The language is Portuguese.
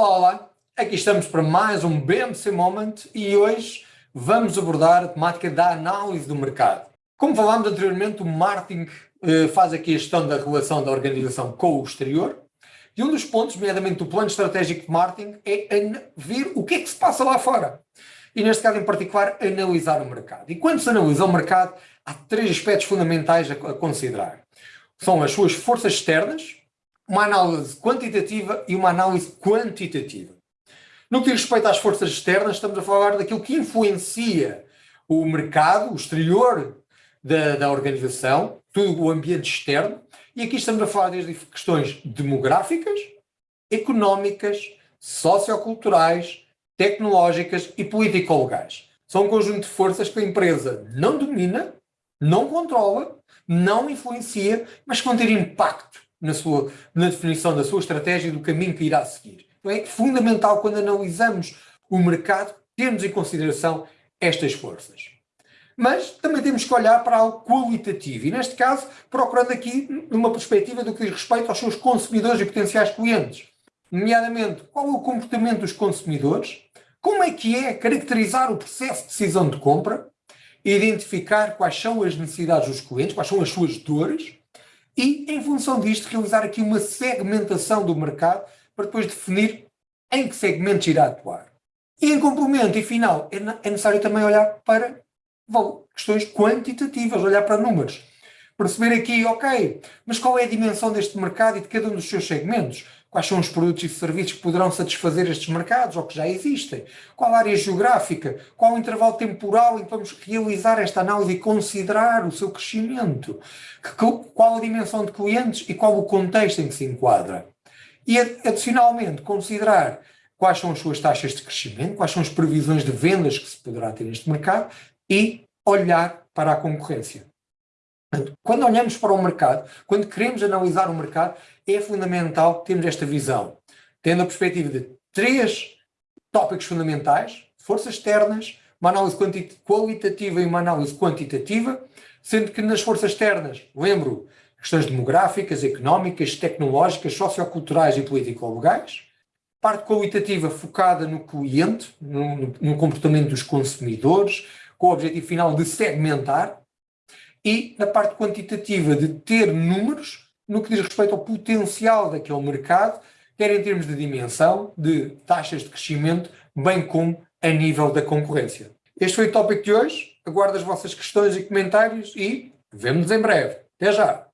Olá, olá! Aqui estamos para mais um BMC Moment e hoje vamos abordar a temática da análise do mercado. Como falámos anteriormente, o marketing eh, faz aqui a gestão da relação da organização com o exterior e um dos pontos, nomeadamente do plano estratégico de marketing, é ver o que é que se passa lá fora. E neste caso em particular, analisar o mercado. E quando se analisa o mercado, há três aspectos fundamentais a considerar. São as suas forças externas, uma análise quantitativa e uma análise quantitativa. No que diz respeito às forças externas, estamos a falar daquilo que influencia o mercado, o exterior da, da organização, todo o ambiente externo, e aqui estamos a falar desde questões demográficas, económicas, socioculturais, tecnológicas e político-legais. São um conjunto de forças que a empresa não domina, não controla, não influencia, mas que vão ter impacto na, sua, na definição da sua estratégia e do caminho que irá seguir. É fundamental quando analisamos o mercado termos em consideração estas forças. Mas também temos que olhar para algo qualitativo e, neste caso, procurando aqui numa perspectiva do que diz respeito aos seus consumidores e potenciais clientes. Nomeadamente, qual é o comportamento dos consumidores, como é que é caracterizar o processo de decisão de compra, identificar quais são as necessidades dos clientes, quais são as suas dores, e, em função disto, realizar aqui uma segmentação do mercado para depois definir em que segmentos irá atuar. E, em complemento e final, é, é necessário também olhar para questões quantitativas, olhar para números. Perceber aqui, ok, mas qual é a dimensão deste mercado e de cada um dos seus segmentos? Quais são os produtos e serviços que poderão satisfazer estes mercados ou que já existem? Qual área geográfica? Qual o intervalo temporal em que vamos realizar esta análise e considerar o seu crescimento? Qual a dimensão de clientes e qual o contexto em que se enquadra? E, adicionalmente, considerar quais são as suas taxas de crescimento, quais são as previsões de vendas que se poderá ter neste mercado e olhar para a concorrência. Quando olhamos para o mercado, quando queremos analisar o mercado, é fundamental termos esta visão, tendo a perspectiva de três tópicos fundamentais, forças externas, uma análise qualitativa e uma análise quantitativa, sendo que nas forças externas, lembro, questões demográficas, económicas, tecnológicas, socioculturais e político-legais, parte qualitativa focada no cliente, no, no comportamento dos consumidores, com o objetivo final de segmentar, e na parte quantitativa de ter números no que diz respeito ao potencial daquele mercado, quer em termos de dimensão, de taxas de crescimento, bem como a nível da concorrência. Este foi o tópico de hoje. Aguardo as vossas questões e comentários e vemo-nos em breve. Até já!